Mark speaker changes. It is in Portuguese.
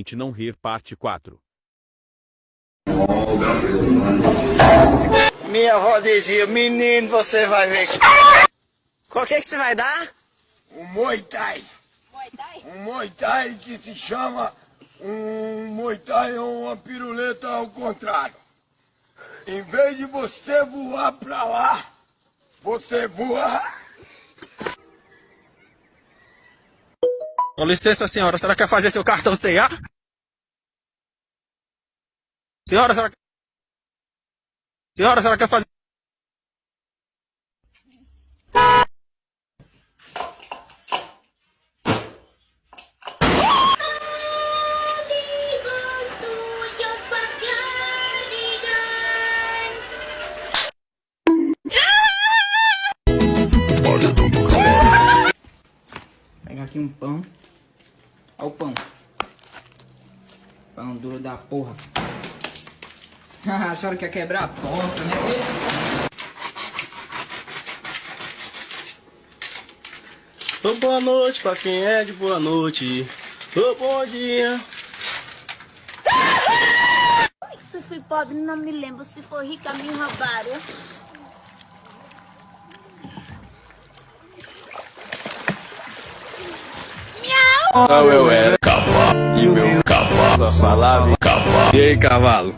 Speaker 1: Gente não rir parte 4.
Speaker 2: Minha avó dizia, menino, você vai ver.
Speaker 3: Qual que é que você vai dar?
Speaker 2: Um Muay Thai.
Speaker 4: Muay Thai?
Speaker 2: Um Muay Thai que se chama um Muay Thai é uma piruleta ao contrário. Em vez de você voar pra lá, você voa.
Speaker 3: Com licença, senhora, a senhora quer fazer seu cartão CA? Senhora, a senhora... Senhora, a senhora quer fazer...
Speaker 5: Pegar aqui um pão. Olha o pão. Pão duro da porra. Acharam que ia quebrar a porta, né?
Speaker 6: Ô, boa noite pra quem é de boa noite. Ô, bom dia.
Speaker 4: Se fui pobre, não me lembro. Se for rica, me roubaram.
Speaker 1: Não, eu era cavalo. E meu cavalo falava cavalo. E aí, cavalo?